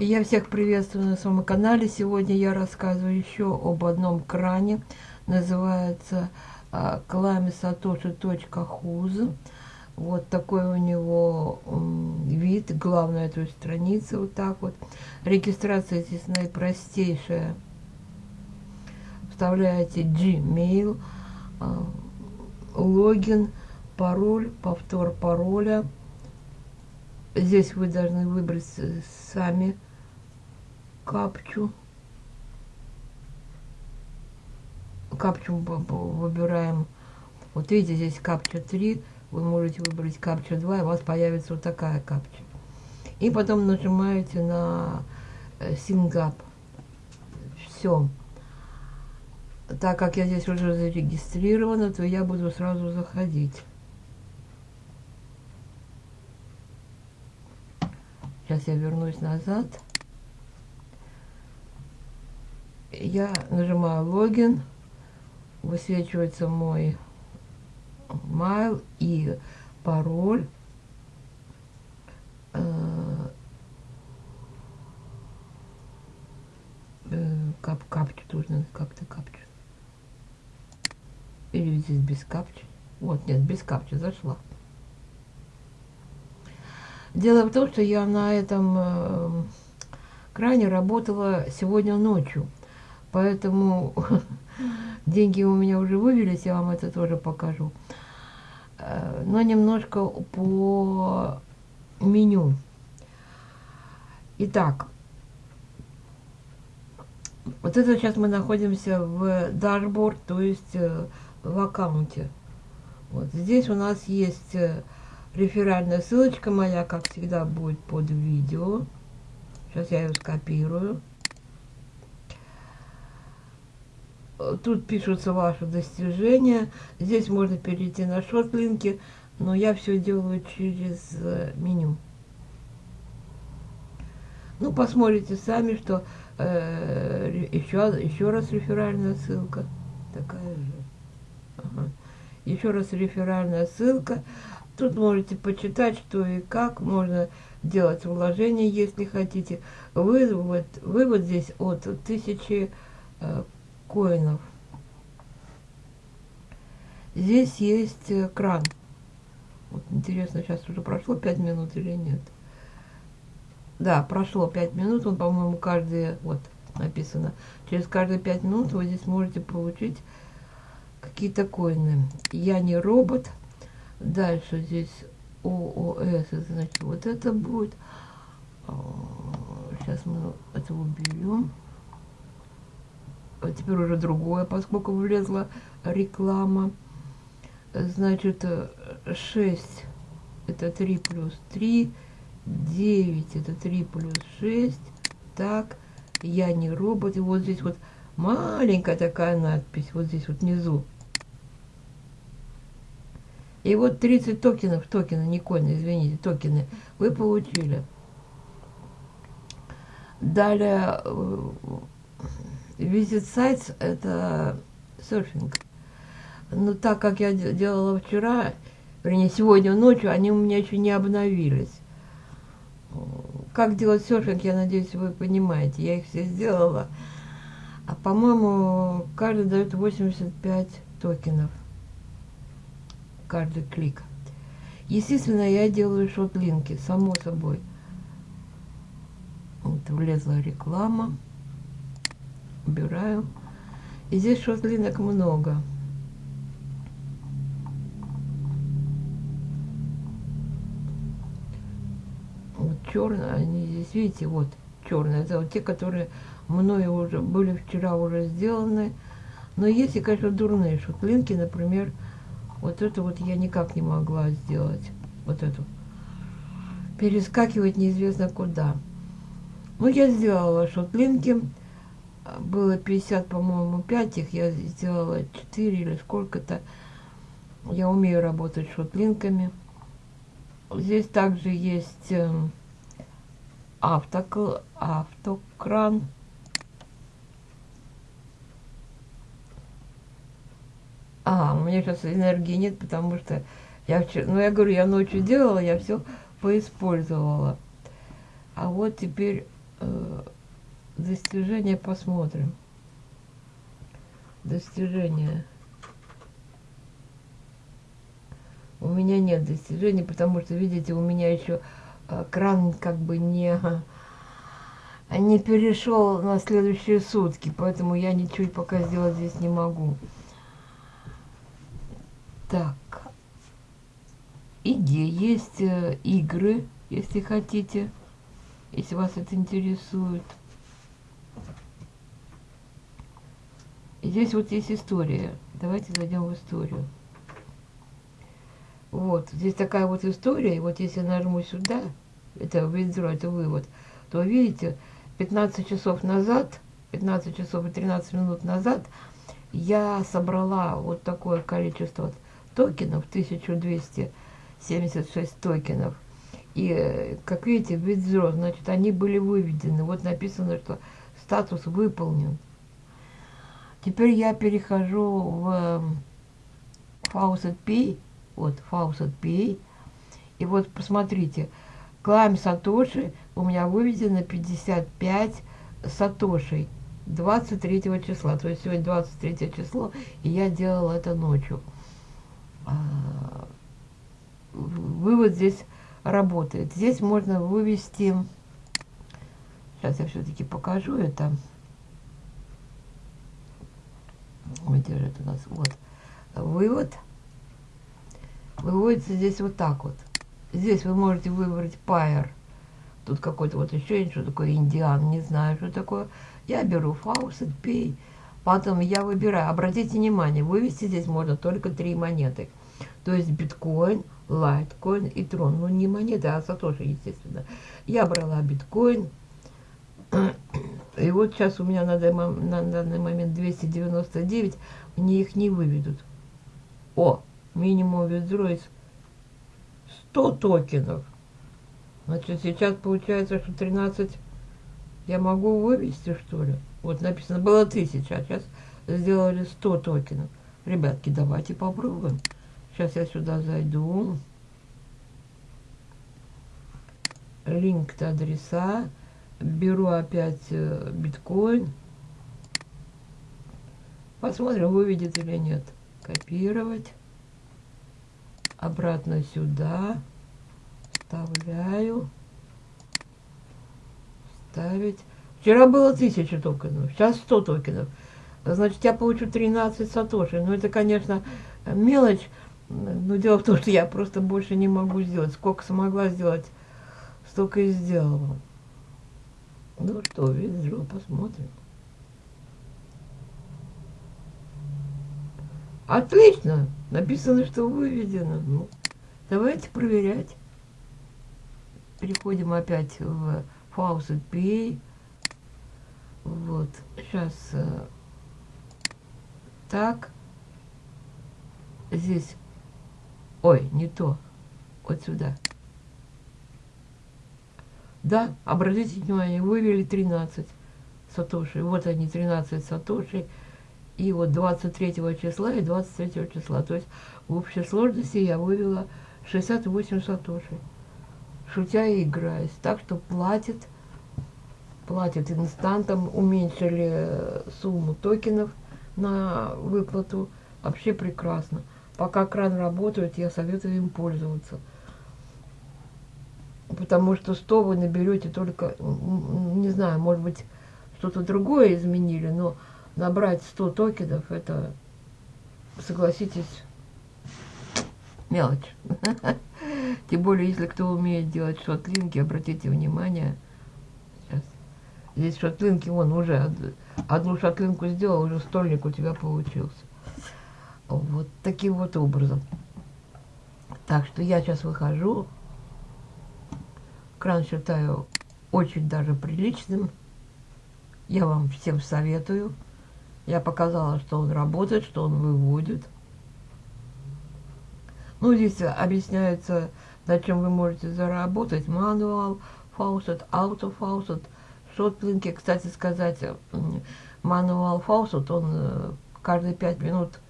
Я всех приветствую на своем канале. Сегодня я рассказываю еще об одном кране. Называется а, klamisatoshi.huz. Вот такой у него вид. Главное этой страницы вот так вот. Регистрация здесь наипростейшая. Вставляете Gmail, а, логин, пароль, повтор пароля. Здесь вы должны выбрать сами капчу. Капчу выбираем. Вот видите, здесь капча 3. Вы можете выбрать капча 2, и у вас появится вот такая капча. И потом нажимаете на Сингап. Все. Так как я здесь уже зарегистрирована, то я буду сразу заходить. Сейчас я вернусь назад. Я нажимаю логин. Высвечивается мой mail и пароль. Э, э, кап капчу нужно как-то капчу. Или здесь без капчи. Вот, нет, без капчи зашла. Дело в том, что я на этом э, кране работала сегодня ночью. Поэтому деньги у меня уже вывелись, я вам это тоже покажу. Э, но немножко по меню. Итак, вот это сейчас мы находимся в дашборд, то есть э, в аккаунте. Вот здесь у нас есть э, Реферальная ссылочка моя, как всегда, будет под видео. Сейчас я ее скопирую. Тут пишутся ваши достижения. Здесь можно перейти на шорт-линки, но я все делаю через э, меню. Ну, посмотрите сами, что э, еще, еще раз реферальная ссылка. Такая же. Ага. Еще раз реферальная ссылка. Тут можете почитать, что и как можно делать вложения, если хотите. Вывод, вывод здесь от тысячи э, коинов. Здесь есть э, кран. Вот интересно, сейчас уже прошло 5 минут или нет. Да, прошло 5 минут, он, по-моему, каждые, вот, написано, через каждые 5 минут вы здесь можете получить какие-то коины. Я не робот, Дальше здесь ООС, значит, вот это будет. Сейчас мы это уберем. А теперь уже другое, поскольку влезла реклама. Значит, 6 это 3 плюс 3, 9 это 3 плюс 6. Так, я не робот. И вот здесь вот маленькая такая надпись, вот здесь вот внизу. И вот 30 токенов, токены, не коины, извините, токены, вы получили. Далее, визит сайт – это серфинг. Но так как я делала вчера, вернее, сегодня ночью, они у меня еще не обновились. Как делать серфинг, я надеюсь, вы понимаете. Я их все сделала. А, по-моему, каждый дает 85 токенов каждый клик. Естественно, я делаю шотлинки, само собой. Вот влезла реклама. Убираю. И здесь шотлинок много. Вот черные, они здесь, видите, вот черные. Это вот те, которые мною уже были вчера уже сделаны. Но есть и, конечно, дурные шотлинки, например, вот это вот я никак не могла сделать. Вот эту. Перескакивать неизвестно куда. Ну, я сделала шотлинки. Было 50, по-моему, 5 их. Я сделала 4 или сколько-то. Я умею работать шотлинками. Здесь также есть эм, автокл, автокран. А, у меня сейчас энергии нет, потому что я вчера, ну я говорю, я ночью делала, я все поиспользовала. А вот теперь Э, достижения посмотрим. Достижения. У меня нет достижений, потому что, видите, у меня еще э, кран как бы не, не перешел на следующие сутки, поэтому я ничего пока сделать здесь не могу. Так. И где есть э, игры, если хотите, если вас это интересует. Здесь вот есть история. Давайте зайдем в историю. Вот, здесь такая вот история, и вот если я нажму сюда, это визор, это вывод, то видите, 15 часов назад, 15 часов и 13 минут назад я собрала вот такое количество токенов, 1276 токенов. И, как видите, withdraw, значит, они были выведены. Вот написано, что статус выполнен. Теперь я перехожу в Faucet Pay вот Faucet Pay. И вот посмотрите, Клайм Сатоши у меня выведено 55 Сатошей 23 числа. То есть сегодня 23 число, и я делала это ночью. А, вывод здесь работает. Здесь можно вывести... Сейчас я все-таки покажу это. Где же это у нас? Вот. Вывод выводится здесь вот так вот. Здесь вы можете выбрать пайер. Тут какой-то вот еще что такое indian, не знаю, что такое. Я беру FaucetPay. Потом я выбираю. Обратите внимание, вывести здесь можно только три монеты. То есть биткоин, лайткоин и трон. Ну, не монеты, а сатоши, естественно. Я брала биткоин. И вот сейчас у меня на данный, на данный момент 299. Мне их не выведут. О, минимум withdraw 100 токенов. Значит, сейчас получается, что 13 я могу вывести, что ли? Вот написано было 1000, а сейчас сделали 100 токенов. Ребятки, давайте попробуем. Сейчас я сюда зайду. Линк адреса. Беру опять э, биткоин. Посмотрим, выведет или нет. Копировать обратно сюда, вставляю, ставить. Вчера было 1000 токенов, сейчас 100 токенов. Значит, я получу 13 сатоши. Ну, это, конечно, мелочь, но дело в том, что я просто больше не могу сделать. Сколько смогла сделать, столько и сделала. Ну что, вижу, посмотрим. Отлично. Написано, что выведено. Ну, давайте проверять. Переходим опять в Faucet Pay. Вот. Сейчас э, так. Здесь. Ой, не то. Вот сюда. Да, обратите внимание, вывели 13 сатоши. Вот они, 13 сатоши и вот 23 числа и 23 числа. То есть в общей сложности я вывела 68 сатоши. Шутя и играясь. Так что платит, платит инстантом, уменьшили сумму токенов на выплату. Вообще прекрасно. Пока кран работает, я советую им пользоваться. Потому что 100 вы наберете только, не знаю, может быть, что-то другое изменили, но набрать 100 токенов, это, согласитесь, мелочь. Тем более, если кто умеет делать шотлинки, обратите внимание. Сейчас. Здесь шотлинки, вон уже одну шотлинку сделал, уже стольник у тебя получился. Вот таким вот образом. Так что я сейчас выхожу. Кран считаю очень даже приличным. Я вам всем советую. Я показала, что он работает, что он выводит. Ну, здесь объясняется, на чем вы можете заработать. Manual faucet, auto faucet, shortlink и. Кстати сказать, manual faucet, он э, каждые 5 минут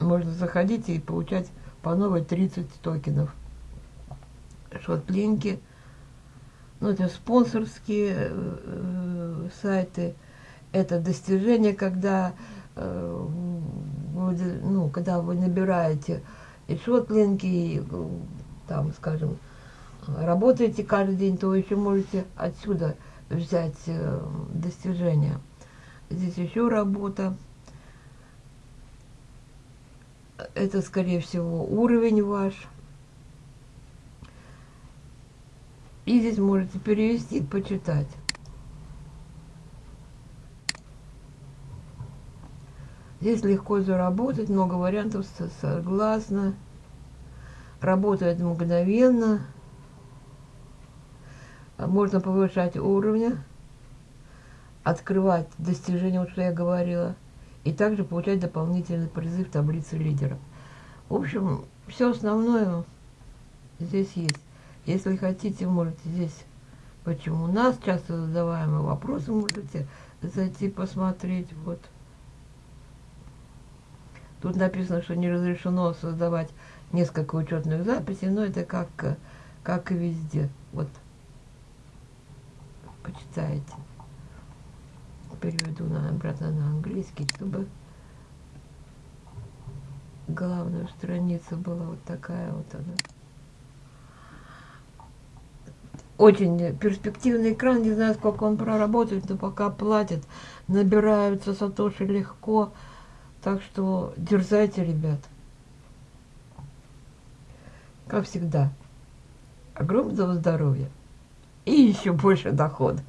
можно заходить и получать по новой 30 токенов. Шотлинки. ну, это спонсорские э, э, сайты, это достижение, когда, э, вы, ну, когда вы набираете и шотлинги, и, там, скажем, работаете каждый день, то вы еще можете отсюда взять э, достижения. Здесь еще работа. Это, скорее всего, уровень ваш. И здесь можете перевести, почитать. Здесь легко заработать, много вариантов, согласно. Работает мгновенно. Можно повышать уровни, открывать достижения, вот что я говорила, и также получать дополнительный призыв в таблице лидеров. В общем, все основное здесь есть. Если хотите, можете здесь, почему у нас часто задаваемые вопросы, можете зайти посмотреть. Вот. Тут написано, что не разрешено создавать несколько учетных записей, но это как, как и везде. Вот. Почитайте. Переведу обратно на английский, чтобы главная страница была вот такая вот она. Очень перспективный экран, не знаю, сколько он проработает, но пока платят, набираются сатоши легко. Так что дерзайте, ребят. Как всегда, огромного здоровья и еще больше дохода.